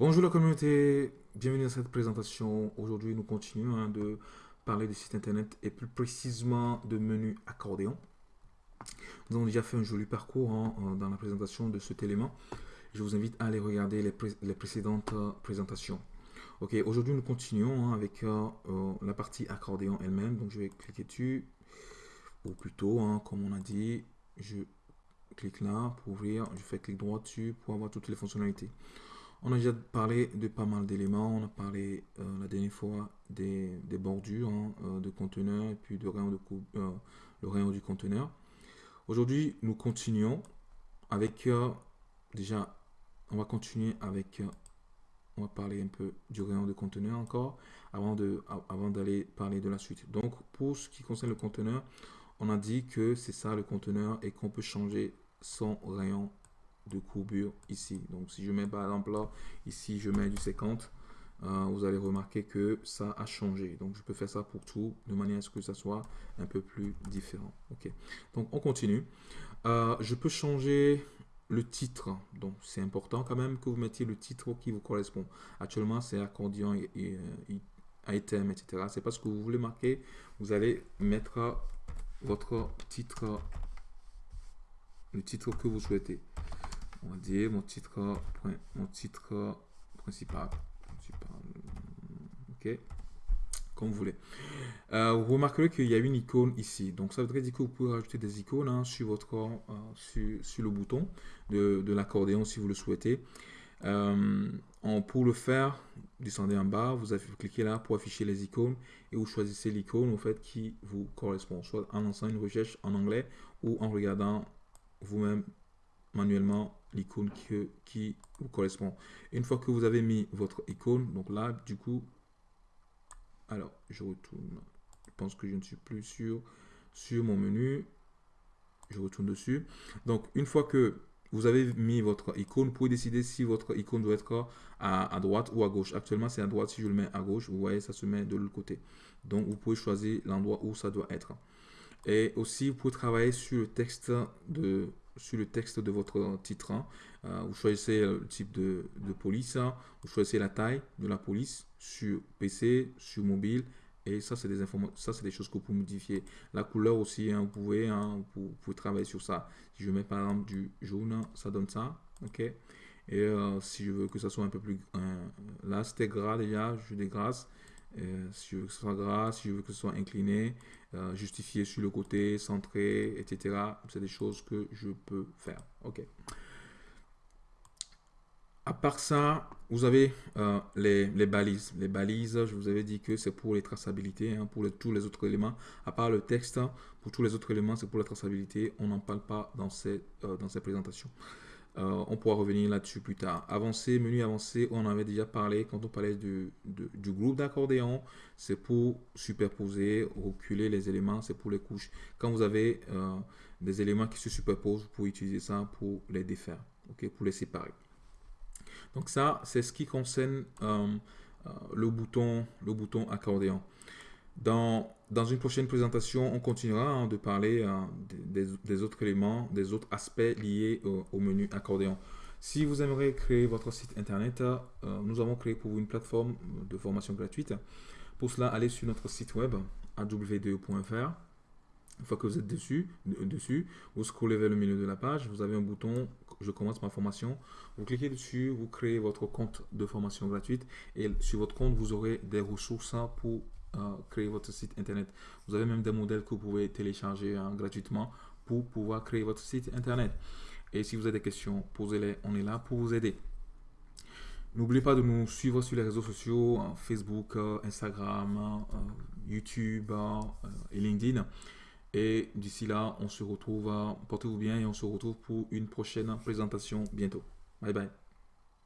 Bonjour la communauté, bienvenue dans cette présentation. Aujourd'hui, nous continuons hein, de parler du site internet et plus précisément de menu accordéon. Nous avons déjà fait un joli parcours hein, euh, dans la présentation de cet élément. Je vous invite à aller regarder les, précédentes euh, présentations. Ok, aujourd'hui nous continuons hein, avec euh, la partie accordéon elle-même. Donc je vais cliquer dessus, ou plutôt, comme on a dit, je clique là pour ouvrir, je fais clic droit dessus pour avoir toutes les fonctionnalités. On a déjà parlé de pas mal d'éléments. On a parlé euh, la dernière fois des, bordures hein, euh, de conteneurs et puis de rayon de euh, le rayon du conteneur. Aujourd'hui, nous continuons avec déjà, on va continuer avec, on va parler un peu du rayon de conteneur encore avant de, avant d'aller parler de la suite. Donc, pour ce qui concerne le conteneur, on a dit que c'est ça le conteneur et qu'on peut changer son rayon de courbure ici. Donc si je mets par exemple là, ici je mets du 50, euh, vous allez remarquer que ça a changé. Donc je peux faire ça pour tout, de manière à ce que ça soit un peu plus différent. Ok. Donc on continue. Euh, je peux changer le titre. Donc c'est important quand même que vous mettiez le titre qui vous correspond. Actuellement c'est accordion et, euh, item, etc. C'est parce que vous voulez marquer. Vous allez mettre votre titre le titre que vous souhaitez on va dire mon titre, mon titre principal. Ok, comme vous voulez. Euh, vous remarquerez qu'il y a une icône ici. Donc ça voudrait dire que vous pouvez rajouter des icônes hein, sur votre euh, sur, le bouton de, de l'accordéon si vous le souhaitez. Euh, pour le faire, descendez en bas, vous, avez, cliquez là pour afficher les icônes et vous choisissez l'icône en fait qui vous correspond, soit en lançant une recherche en anglais ou en regardant vous-même manuellement l'icône qui, qui vous correspond. Une fois que vous avez mis votre icône, donc là, du coup, alors, je retourne. Je pense que je ne suis plus sur, mon menu. Je retourne dessus. Donc, une fois que vous avez mis votre icône, vous pouvez décider si votre icône doit être à, à droite ou à gauche. Actuellement, c'est à droite. Si je le mets à gauche, vous voyez, ça se met de l'autre côté. Donc, vous pouvez choisir l'endroit où ça doit être. Et aussi, vous pouvez travailler sur le texte de, sur le texte de votre titre. Hein. Euh, vous choisissez le type de, police, hein. vous choisissez la taille de la police sur PC, sur mobile. Et ça, c'est des informations, ça, c'est des choses que vous pouvez modifier. La couleur aussi, hein, vous, pouvez, vous, travailler sur ça. Si je mets par exemple du jaune, ça donne ça. ok Et euh, si je veux que ça soit un peu plus... Là, c'était gras déjà, je dégrasse. Euh, si je veux que ce soit gras, si je veux que ce soit incliné, euh, justifié sur le côté, centré, etc. C'est des choses que je peux faire. OK. À part ça, vous avez euh, les, balises. Les balises, je vous avais dit que c'est pour les traçabilités, hein, pour tous les autres éléments. À part le texte, pour tous les autres éléments, c'est pour la traçabilité. On n'en parle pas dans ces, dans. Euh, on pourra revenir là-dessus plus tard. Avancer, menu avancé, on en avait déjà parlé quand on parlait du, groupe d'accordéon. C'est pour superposer, reculer les éléments, c'est pour les couches. Quand vous avez euh, des éléments qui se superposent, vous pouvez utiliser ça pour les défaire, pour les séparer. Donc ça, c'est ce qui concerne euh, le, bouton, le bouton accordéon. Dans, une prochaine présentation, on continuera hein, de parler hein, des, autres éléments, des autres aspects liés au, menu accordéon. Si vous aimeriez créer votre site internet, euh, nous avons créé pour vous une plateforme de formation gratuite. Pour cela, allez sur notre site web aw2.fr. Une fois que vous êtes dessus, dessus, vous scrollez vers le milieu de la page, vous avez un bouton « Je commence ma formation ». Vous cliquez dessus, vous créez votre compte de formation gratuite et sur votre compte, vous aurez des ressources pour créer votre site internet. Vous avez même des modèles que vous pouvez télécharger hein, gratuitement pour pouvoir créer votre site internet. Et si vous avez des questions, posez-les. On est là pour vous aider. N'oubliez pas de nous suivre sur les réseaux sociaux, hein, Facebook, euh, Instagram, euh, YouTube euh, et LinkedIn. Et d'ici là, on se retrouve, portez-vous bien et on se retrouve pour une prochaine présentation bientôt. Bye bye.